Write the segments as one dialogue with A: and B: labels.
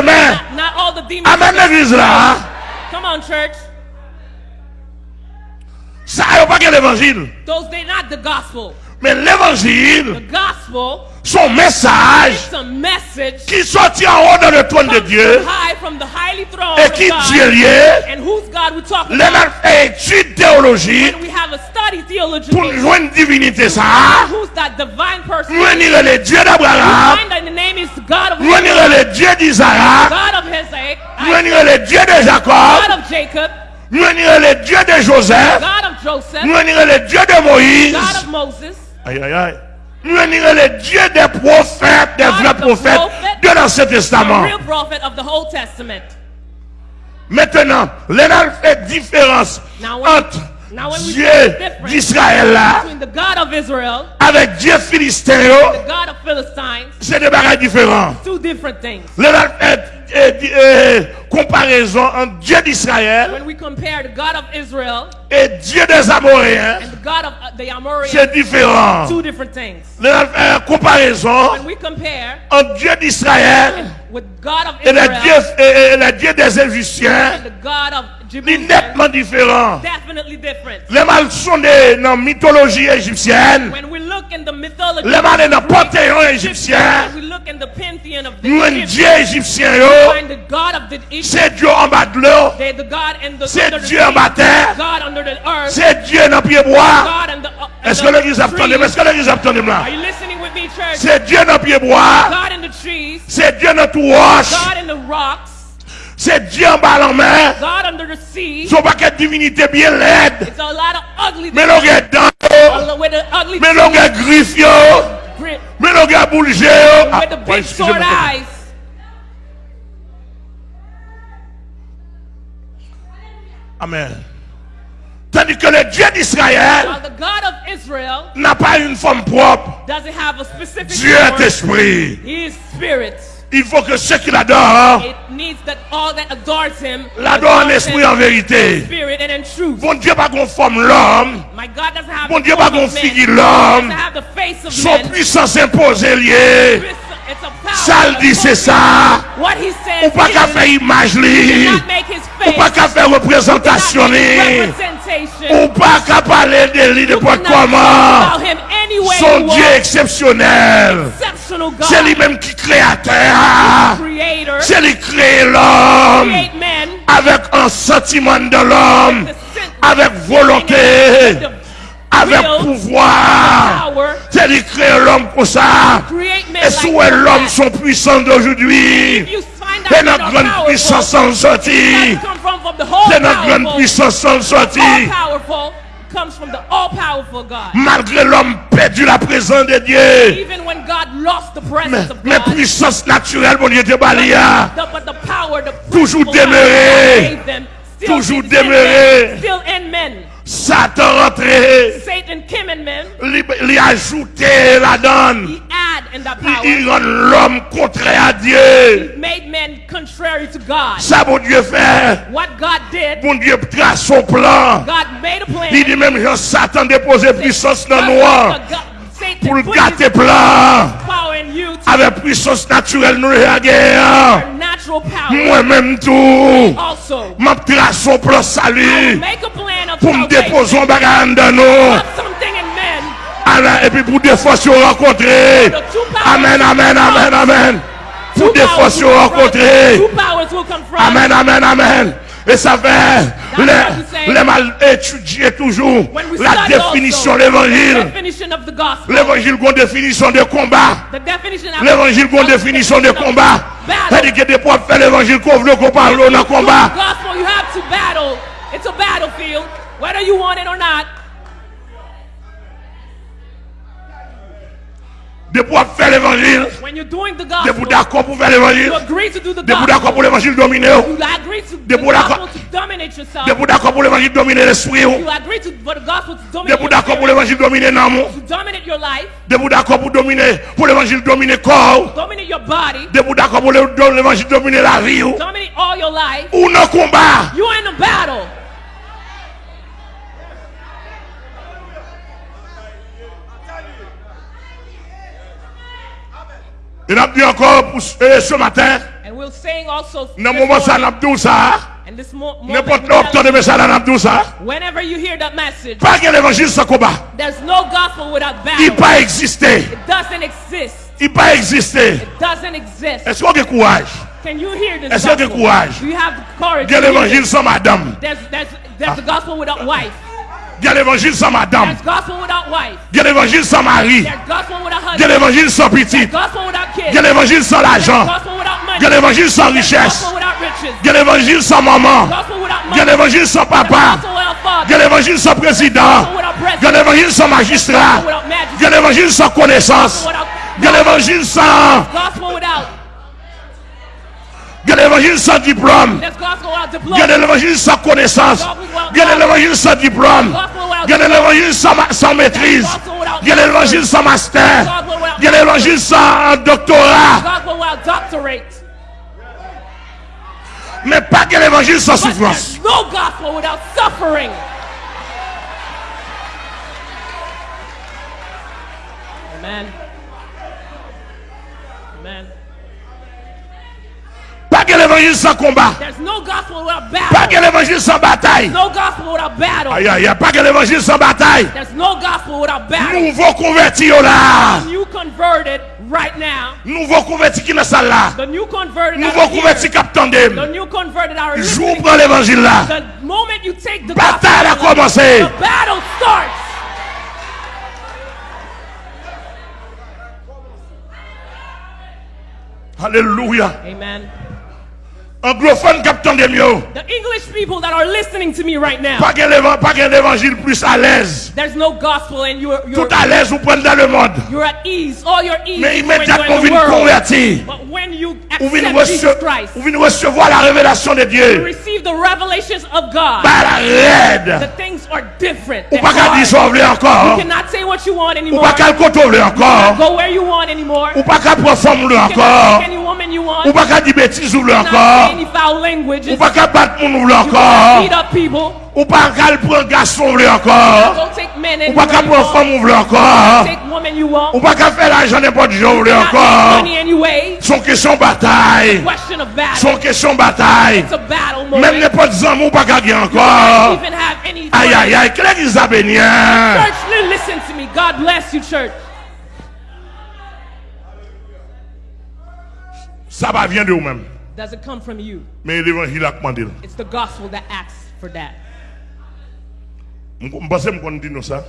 A: demen
B: Amen negriz la
A: Sa yo pa gen evanjil
B: Mais l'évangile, son message qui sortit en haut dans le trône de Dieu
A: from high from the highly throne
B: et qui
A: God.
B: Dieu lié.
A: And whose God we talk
B: Les
A: about?
B: fait étude théologique
A: And we have a study theology.
B: pour joindre divinité ça.
A: Who's that divine person?
B: Nous venir le Dieu d'Abraham.
A: Israel,
B: le Dieu d'Isaac. Venir le Dieu de Jacob.
A: God of Jacob,
B: Nous venir le Dieu de Joseph. Venir le Dieu de Moïse. Aïe, aïe, aïe. Nous venir le Dieu des prophètes, des vrais prophètes de l'Ancien Testament.
A: real prophet of the whole Testament.
B: Maintenant, l'Énal fait différence entre
A: now when we
B: Dieu d'Israël là
A: Between the God of Israel,
B: avec Dieu
A: Philistines,
B: C'est des bagages différents.
A: two different things.
B: L'Énal fait di- euh, comparaison entre Dieu d'Israël et Dieu des Amoréens.
A: God of uh, the Amorites,
B: C'est différent.
A: two different things.
B: Fait comparaison
A: When we compare
B: entre Dieu d'Israël
A: with God of
B: et le Dieu,
A: Israel
B: et- et le Dieu des Égyptiens.
A: Jerusalem,
B: nettement différent.
A: definitely different.
B: Les mal sont des- dans la mythologie égyptienne.
A: When we
B: Leman en
A: apote yon Egipsyen Mwen
B: diye
A: Egipsyen yo
B: Se diyo
A: an
B: bat lo
A: Se diyo an bat
B: ter Se diyo nan piye
A: boa Eske le giz ap
B: tonim
A: Eske
B: le giz ap
A: tonim
B: la Se diyo nan piye
A: boa Se diyo nan tou wosh
B: C'est Dieu en bas en
A: sea.
B: Son paquet de divinité bien laide.
A: It's a lot of ugly
B: Mais l'on a dents. Mais l'on yo.
A: grip,
B: Mais l'on a bougé. Ah. Amen. Tandis que le Dieu d'Israël
A: While the God of Israel
B: n'a pas une forme propre.
A: doesn't have a specific
B: Dieu est esprit.
A: He is spirit.
B: Il faut que ceux qui l'adorent
A: It needs that all that adores him
B: l'adorent en
A: adores
B: esprit en vérité.
A: in spirit and in truth.
B: Bon Dieu pas qu'on l'homme.
A: My God doesn't have
B: Bon
A: the
B: Dieu pas qu'on l'homme. Son puissance imposée liée.
A: It's a power.
B: Ça le dit c'est ça.
A: What he
B: Ou pas qu'à faire image li. Ou pas qu'à faire représentation li. Ou pas qu'à parler de lui de quoi comment. Son Dieu C'est lui-même qui créateur. C'est lui qui crée l'homme. Avec un sentiment de l'homme. Avec volonté. Avec pouvoir. C'est lui qui crée l'homme pour ça. Et sous l'homme sont puissants d'aujourd'hui.
A: That
B: notre grande puissance en sortie. C'est notre grande puissance en sortie.
A: Comes from the all powerful God.
B: Malgré l'homme perdu la présence de Dieu.
A: Even when God lost the
B: Mais,
A: presence of
B: mais
A: God,
B: puissance naturelle, mon Dieu, balia.
A: the, but the power, the
B: Toujours demeuré. Toujours demeuré.
A: Still in men.
B: Satan rentré.
A: Satan came in men.
B: A ajouté la donne. Il rend l'homme contraire à Dieu. Ça, mon Dieu fait. Mon Dieu trace son plan. Il dit même que Satan déposait puissance dans
A: noir
B: pour le gâter plan. Avec puissance naturelle, nous
A: réagissons.
B: Moi-même tout, je trace son plan salut pour me déposer un bagage dans nous. Et puis pour des fois se rencontrer. Amen, amen, amen, amen. Pour des fois se rencontrer. Amen, amen, amen. Et ça fait les, les mal étudier toujours la définition de l'évangile. L'évangile a une définition de combat. L'évangile a une définition de combat. C'est-à-dire que des fois, faire l'évangile qu'on veut qu'on parle dans le combat.
A: gospel, you have to battle. It's a battlefield, whether you want it or not.
B: de pouvoir faire l'évangile,
A: de
B: pour d'accord pour faire l'évangile, de pour d'accord pour l'évangile dominer,
A: de
B: pour d'accord de pour d'accord pour l'évangile dominer l'esprit, de
A: pour
B: d'accord pour l'évangile dominer l'amour, de pour d'accord pour dominer pour l'évangile dominer corps, de pour d'accord pour l'évangile dominer la vie, ou non combat, Et nous dit encore ce matin.
A: Dans le moment ça
B: n'a tout
A: ça.
B: N'importe l'octobre de message n'a tout
A: ça. Whenever you hear that message.
B: Pas qu'un évangile sans combat.
A: There's no gospel without battle.
B: Il pas existé.
A: It doesn't exist.
B: Il pas existé.
A: It doesn't exist.
B: Est-ce qu'on a courage?
A: Can you hear this?
B: Est-ce qu'on
A: a
B: courage?
A: Do you have the courage?
B: Quel
A: évangile
B: sans madame?
A: There's there's there's a gospel without ah. wife.
B: Bien l'évangile sans madame. Bien l'évangile sans mari. Bien l'évangile
A: sans
B: petit.
A: Bien l'évangile sans
B: l'argent. Bien l'évangile
A: sans
B: richesse. Bien l'évangile sans maman. Bien l'évangile
A: sans
B: papa. Bien
A: l'évangile sans président.
B: Bien l'évangile sans magistrat.
A: Bien l'évangile sans
B: connaissance. Bien l'évangile sans...
A: Gospel without
B: Gen evanjil sa...
A: Gospel without.
B: Gen evanjil sa diplôme.
A: There's gospel without diploma.
B: Gen evanjil sa konesans. Gen evanjil sa diplôme. Gen evanjil sa, ma- sa maîtrise. Gen evanjil sa master. Gen evanjil sa doctorat. Mais pas gen evanjil sa
A: But
B: souffrance.
A: there's no gospel without suffering. Amen. Amen.
B: Pas gen evanjil sa combat.
A: There's no gospel without
B: Pas
A: battle.
B: gen evanjil sa bataille.
A: No gospel without battle.
B: Aïe aïe aïe, pas gen evanjil sa bataille.
A: There's no gospel without battle.
B: Nouveau converti yo là.
A: Right now.
B: Nouveau converti qui dans salle là.
A: The new converted
B: Nouveau converti cap
A: The
B: tandem.
A: new converted are
B: Jou
A: listening.
B: prend l'évangile là.
A: The moment you take the
B: Bataille a commencé.
A: the battle starts.
B: Alléluia.
A: Amen.
B: Anglophone cap tandem yo.
A: The English people that are listening to me right now,
B: Pas gen l'évangile plus à l'aise.
A: there's no gospel and you're
B: Tout
A: you're,
B: à l'aise vous prenez dans le monde.
A: you're at ease. All your ease
B: Mais immédiatement vous
A: the
B: venez convertir.
A: But when you accept Jesus Christ,
B: vous venez recevoir la révélation de
A: you
B: Dieu.
A: receive the revelations of God.
B: Par la
A: The
B: raide.
A: things are different.
B: Ou pas qu'à dire vous voulez encore.
A: You cannot say what you want
B: Ou
A: anymore.
B: pas qu'à le côté vous voulez encore.
A: Go where you want anymore.
B: Ou pas qu'à prendre
A: You cannot
B: encore.
A: you.
B: Ou pa
A: ka di betiz
B: ou lè
A: ankor. Ou pa
B: ka
A: bat moun
B: ou lè ankor. Ou pa ka l
A: pou an gason
B: ou lè ankor. Ou pa
A: ka pou an fòm
B: ou lè ankor. Ou pa ka fè la janè
A: pot jò
B: ou
A: lè ankor.
B: Son
A: kesyon batay
B: Son kesyon batay
A: Mèm
B: nè
A: pot zan mou pa
B: ka gen ankor. Ayayay, kle giza benyen
A: Church, listen to me, God bless you church.
B: Ça va vient de vous-même.
A: Does it come from you?
B: Mais l'évangile a commandé.
A: It's the gospel that asks for that.
B: Je pense que nous ça.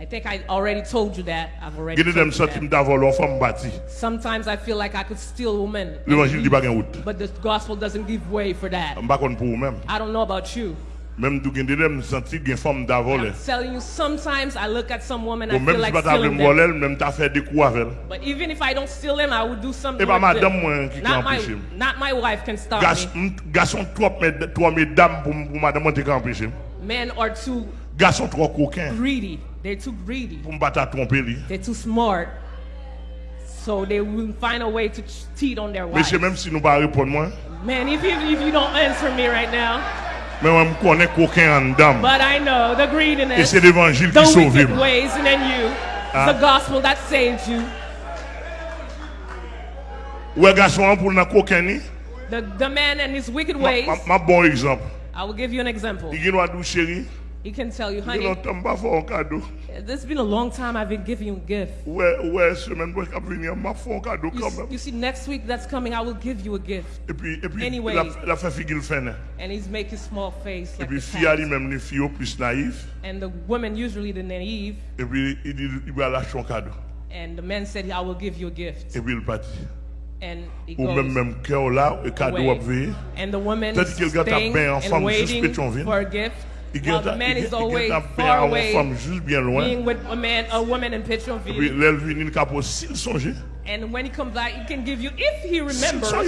A: I think I already told you that. I've already
B: Il y a
A: told you that.
B: d'avoir leur femme bâtie.
A: Sometimes I feel like I could steal women. and
B: L'évangile dit
A: leave,
B: pas gain route.
A: But the gospel doesn't give way for that.
B: Je ne sais pas pour vous-même.
A: I don't know about you.
B: Même si je senti une forme
A: I'm telling you, sometimes I look at some woman, I feel like stealing them.
B: Même si fait des coups avec
A: But even if I don't steal them, I would do something
B: Et pas madame moi qui
A: not my, not my wife can stop me.
B: Garçon, trois, trois mesdames pour, pour madame qui empêcher.
A: Men are too
B: Garçon, trop coquins.
A: greedy. They're too greedy.
B: Pour me tromper lui.
A: They're too smart. So they will find a way to cheat on their wives.
B: Monsieur, même si nous pas répondre moi.
A: Man, if you, if you don't answer me right now.
B: Mais moi me connais en dame.
A: but I know the
B: Et
A: greediness,
B: c'est l'évangile
A: the
B: qui sauve.
A: wicked ways, and then you,
B: Ah.
A: the gospel that saves you.
B: Ouais garçon pour na coquin ni.
A: The, the man and his wicked
B: Ma-
A: ways.
B: ma- Ma bon exemple.
A: I will give you an example.
B: Il a dit chérie,
A: he can tell you, honey. There's been a long time I've been giving you a gift. You, you see, next week that's coming, I will give you a gift.
B: Anyway.
A: And he's making small face. Like
B: puis, naïf,
A: and the women usually the naive. And the man said, I will give you a gift. And
B: it
A: goes away. And the woman is staying and waiting for a gift.
B: Il
A: the man
B: il-
A: is
B: il
A: always far away
B: femme juste bien loin?
A: being with a man, a woman in
B: Et puis, il capot, s'il songeait.
A: And when he comes back, he can give you, if he remembers,
B: oui.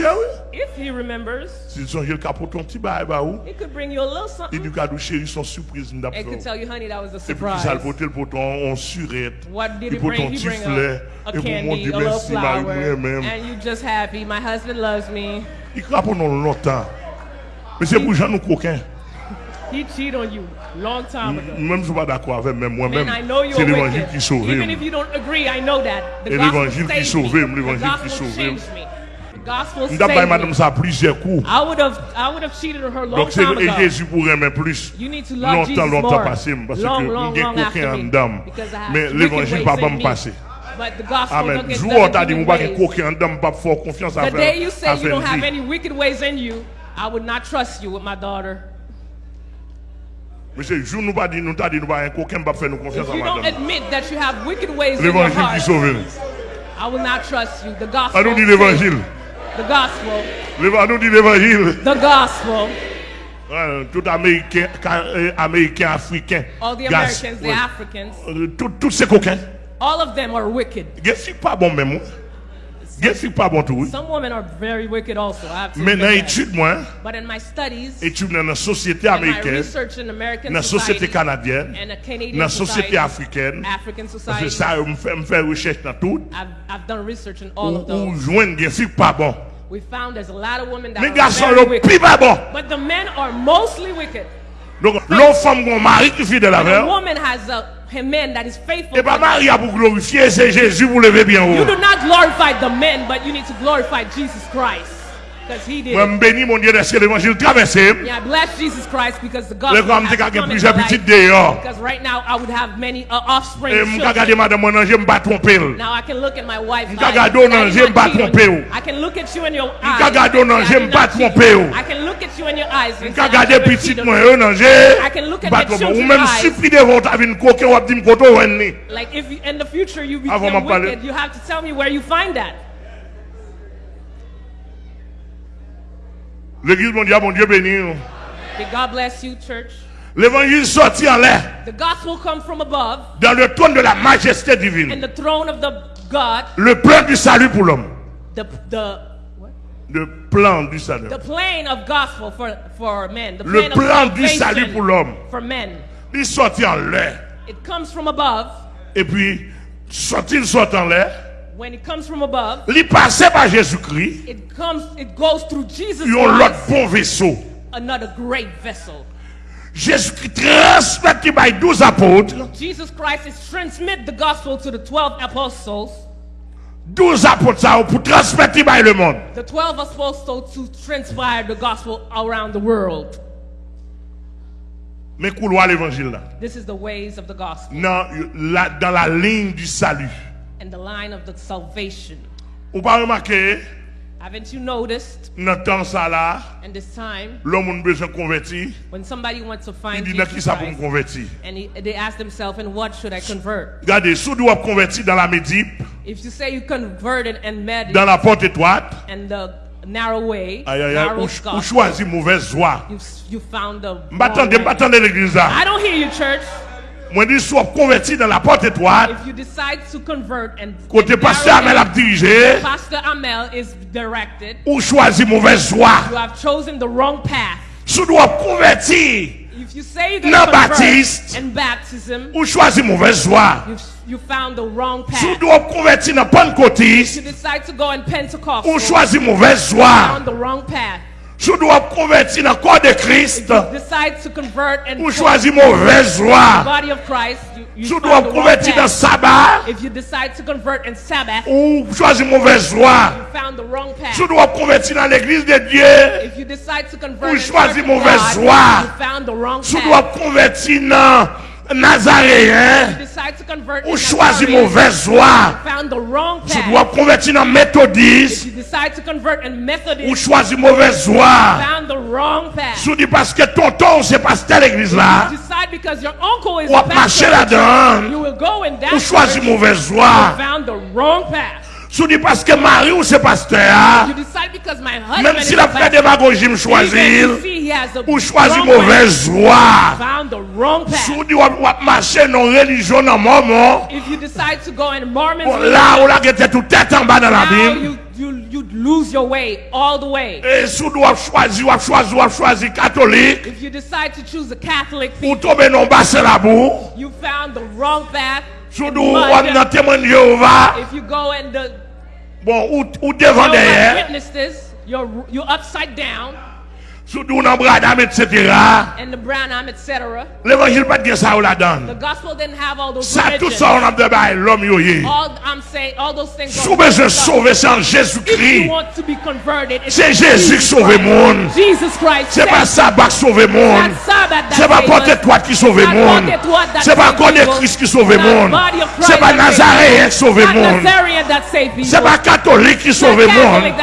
A: if he remembers,
B: S'il songeait, le capot, ton petit bail, bah,
A: he could bring you a little
B: Il
A: something.
B: dit, cadeau, chérie, son surprise, n'a
A: And
B: pas
A: could tell you, honey, that was a
B: Et puis, ça le
A: surprise.
B: surette?
A: What did
B: Et
A: he bring? He bring a, a
B: Et
A: candy, a little flower, and you just happy. My husband loves me.
B: Il pendant longtemps. Mais c'est pour nous coquins.
A: He cheated on you long time ago.
B: Même je suis pas d'accord avec même moi-même.
A: I know you're
B: C'est l'évangile qui sauve.
A: Even if you don't agree, I know that. The
B: Et l'évangile qui sauve,
A: me.
B: l'évangile
A: The
B: qui
A: gospel
B: sauve.
A: changed me. gospel saved
B: madame
A: me.
B: ça plusieurs coups.
A: I would have, I would have cheated her long
B: Donc
A: time ago.
B: Jésus pour aimer plus.
A: You need to love
B: Longtemps,
A: Jesus
B: longtemps
A: more.
B: passé, parce que
A: long, long, after me.
B: dame.
A: Because I have
B: Mais l'évangile pas bon me.
A: But the gospel
B: Amen. Jour où dit,
A: in
B: pas coquin en dame, pas fort confiance à
A: The day you say you don't have any wicked ways in you, I would not trust you with my daughter.
B: Monsieur, je nous pas dit, nous t'a dit, nous pas un coquin, pas faire nous confiance à madame.
A: admit that you have wicked ways in your heart, I will not trust you. The gospel.
B: À nous dit l'évangile.
A: The gospel.
B: À nous dit l'évangile.
A: The gospel.
B: Uh, tout Américain, uh, Américain, Africain.
A: All the Americans, gas,
B: the
A: Africans.
B: Uh, tout, tout ces coquins.
A: All of them are wicked.
B: Yes, c'est pas bon même. Qu'est-ce pas bon tout?
A: Some women are very wicked also. I have
B: Mais dans l'étude, moi,
A: But in my studies,
B: étude dans la société américaine,
A: research in American
B: dans la société
A: society
B: canadienne,
A: and a
B: dans
A: Canadian
B: la société
A: society,
B: africaine,
A: African society,
B: ça, me fait, me recherche dans tout,
A: I've, I've done research in all
B: ou,
A: of
B: ou
A: those.
B: joindre des filles pas bon.
A: We found there's a lot of women that
B: Les
A: are very wicked.
B: bon.
A: But the men are mostly wicked.
B: Donc, l'autre femme, mon mari qui est fidèle
A: When
B: avec
A: a
B: elle,
A: woman has a, a man that is faithful.
B: et pas
A: to
B: Maria pour glorifier, c'est Jésus pour lever bien
A: You
B: haut.
A: do not glorify the men, but you need to glorify Jesus Christ.
B: Mwen
A: beni moun diye deske l'Evangil travesse Lè
B: kwa
A: mte
B: kage
A: plize
B: pitit
A: deyo. E
B: mwen
A: kagade
B: madan
A: mwen anje
B: mba
A: trompe
B: ou
A: Mwen
B: kagade ou
A: nanje mba
B: trompe
A: ou
B: Mwen
A: kagade
B: ou
A: nanje
B: mba
A: trompe
B: ou Mwen
A: kagade pitit mwen ou
B: nanje
A: mba
B: trompe ou Ou
A: men
B: supli devo ta vin koke wap di mkoto wen ni
A: Avon mwen pale
B: L'église mondiale, mon Dieu béni.
A: May God bless you, church.
B: L'évangile sorti en l'air,
A: The gospel comes from above,
B: dans le trône de la majesté
A: and
B: divine.
A: the throne of the God,
B: Le plan du salut pour l'homme.
A: the the?
B: Le plan du salut.
A: the plane of gospel for for men. The
B: Le
A: plane
B: plan
A: of
B: du salut pour l'homme.
A: for men.
B: Il sorti en l'air.
A: It comes from above.
B: Et puis, sorti, il sort en l'air.
A: When it comes from above,
B: Il passait par Jésus-Christ.
A: it comes. It goes through Jesus
B: l'autre
A: Christ,
B: bon vaisseau.
A: another great vessel.
B: Jésus-Christ transmettait par 12 apôtres.
A: Jesus Christ is transmit the gospel to the twelve apostles.
B: 12 apôtres ça, pour transmettre par le monde.
A: The twelve apostles to transpire the gospel around the world.
B: Mais couloir l'évangile là.
A: This is the ways of the gospel
B: Dans la, dans la ligne du salut.
A: And the line of the salvation.
B: Ou pas remarqué,
A: Haven't you noticed?
B: dans le temps ça là,
A: And this time,
B: l'homme a besoin de
A: when somebody wants to
B: Il
A: find
B: dit, dans qui
A: Jesus
B: ça pour me
A: Christ,
B: convertir?
A: and he, they ask themselves, "And what should I convert?"
B: Regardez, si vous doit convertir dans la médip,
A: If you say you converted and met
B: dans la porte étroite,
A: and the narrow way,
B: aïe, aïe, aïe,
A: narrow
B: ou, ou mauvaise voie.
A: you you found the. wrong
B: M'attendez,
A: way.
B: m'attendez l'église là.
A: I don't hear you, church.
B: Moi, dis, converti dans la porte étroite,
A: If you decide to convert and,
B: côté pasteur Amel a dirigé,
A: Pastor Amel is directed.
B: ou mauvaise voie.
A: You have chosen the wrong path.
B: Convertir,
A: If you say
B: Non, Baptiste.
A: and baptism,
B: ou choisit mauvaise voie.
A: you you found the wrong path.
B: convertir dans
A: You decide to go in Pentecost.
B: ou
A: You
B: choisit mauvaise voie.
A: found the wrong path.
B: Vous doit convertir dans le corps de Christ, ou
A: go
B: choisit mauvaise voie.
A: the wrong
B: convertir dans
A: path.
B: sabbat, ou choisit mauvaise voie. vous doit convertir dans l'église de Dieu, Ou
A: of
B: mauvaise voie.
A: path.
B: doit convertir dans Nazaréen ou chwazi
A: mouvez
B: zwa
A: sou do ap konverti nan metodis
B: ou
A: chwazi
B: mouvez zwa sou di paske tonton
A: se pas tel eglis la
B: ou
A: ap mache la dan
B: ou
A: chwazi mouvez zwa
B: Si dites parce que Marie ou c'est pasteur,
A: You decide because my husband
B: même
A: is
B: s'il
A: a
B: a fait
A: pastor,
B: démagogie, me
A: even
B: choisir,
A: if he has a
B: ou choisit
A: wrong way,
B: mauvaise voie.
A: found the wrong
B: Si
A: path.
B: vous dites ou la la était tout tête en bas dans la
A: you, you, lose your way all the way.
B: et si choisir, choisir, choisir catholique,
A: If you decide to choose a Catholic
B: ou la boue,
A: you found the wrong path.
B: si dans témoin Jéhovah,
A: If you go in the
B: bon, ou, ou devant derrière,
A: witnesses, you're you're upside down.
B: Sous nous, dans Branham, etc.
A: and the Branham, etc.
B: L'évangile pas de ça ou la donne.
A: The gospel didn't have all those
B: Ça, tout ça, on a de bail, l'homme yo yé.
A: All I'm saying, all those things.
B: Si vous besoin sauver,
A: If
B: Jésus-Christ. C'est Jésus qui sauve le monde. C'est pas ça qui sauve le monde. C'est pas
A: saved
B: porte
A: us.
B: toi qui sauve le monde. C'est pas connaître. Christ qui sauve le monde. C'est pas Nazaréen qui sauve le monde. C'est pas catholique qui sauve le monde.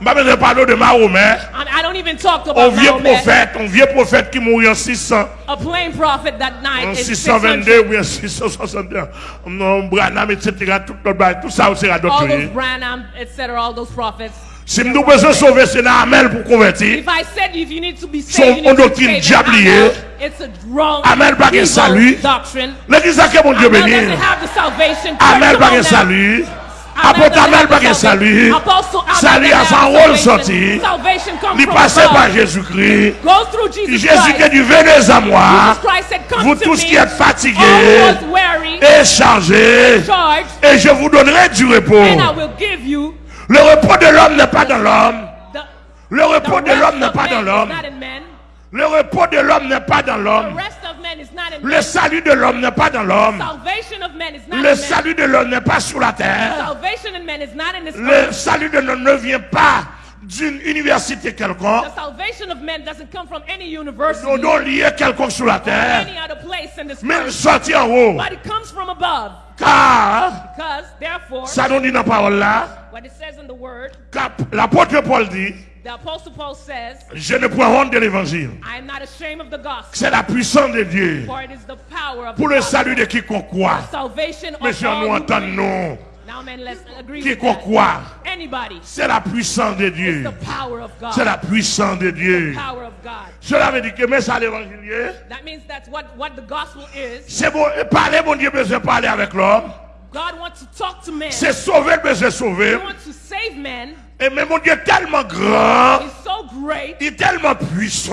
B: Je ne parler de Mahomet.
A: I, I don't even talk
B: Un
A: about
B: vieux
A: Mahomet,
B: prophète, un vieux prophète qui mourit en 600,
A: a plain prophet that night
B: en
A: in
B: 622
A: 600.
B: ou en 661. Non, Branham, etc. Tout, ça, c'est à
A: All
B: d'autres.
A: those Branham, etc. All those prophets.
B: Si nous besoin sauver, c'est Amel pour convertir.
A: If I said if you need to be
B: Son-
A: saved, you
B: on
A: need to be
B: doctrine
A: saved. and
B: diablier.
A: I know It's a wrong
B: Amen, pas de salut.
A: doctrine.
B: L'église a que mon Dieu
A: Amel
B: béni. Amel pas de salut.
A: Amel have
B: pas salut. Salut à son rôle sorti. Il
A: above.
B: par Jésus-Christ.
A: Goes through Jesus
B: Jésus
A: Christ.
B: qui a dit, venez à moi. Vous
A: to
B: tous qui êtes fatigués et chargés, et je vous donnerai du repos.
A: and I will give you
B: Le repos de l'homme n'est pas dans l'homme. Le
A: the
B: repos de l'homme n'est
A: of
B: pas dans l'homme. Le repos de l'homme n'est pas dans l'homme. Le salut de l'homme n'est pas dans l'homme. Le salut de l'homme n'est pas sur la terre. Le salut de l'homme ne vient pas d'une université quelconque.
A: The salvation of men doesn't come from any university,
B: donnons lié quelconque sur la terre.
A: any other place in this
B: Mais sorti en haut.
A: but it comes from above.
B: Car,
A: Because, therefore,
B: ça nous dit dans la parole là,
A: what it says in the word,
B: l'apôtre Paul dit,
A: the apostle Paul says,
B: je ne prends honte de l'évangile.
A: I am not ashamed of the gospel,
B: C'est la puissance de Dieu
A: for it is the power of
B: pour le salut de quiconque croit.
A: all
B: nous entendons,
A: believe.
B: non.
A: Now, man, let's agree with
B: Quiconque croit?
A: Anybody,
B: C'est la puissance de Dieu.
A: the power of God.
B: C'est la puissance de Dieu.
A: power of God.
B: Cela veut dire que mais ça l'évangile.
A: That means that's what, what the gospel is.
B: C'est bon, parler, mon Dieu, besoin de parler avec l'homme.
A: God wants to talk to men.
B: C'est sauver, de
A: He
B: sauver. Et mais mon Dieu est tellement grand,
A: He's so great,
B: il est tellement puissant,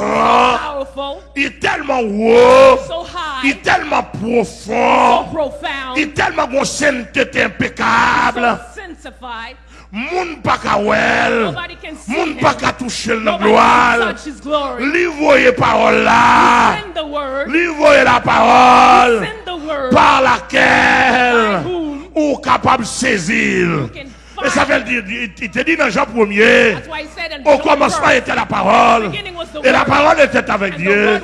A: powerful,
B: il est tellement haut,
A: so
B: il est tellement
A: so
B: profond,
A: profound,
B: il est tellement une sainteté impeccable.
A: so sanctified.
B: Moun pa ka wel,
A: Nobody can see
B: moun pa ka touche l nan gloal.
A: touch his glory.
B: Li voye parole la, li voye la
A: word.
B: par laquelle ou capable saisir. Et ça veut dire, il te dit dans Jean 1er,
A: That's why he said in
B: au commencement
A: 1,
B: était la parole, et la parole était avec Dieu,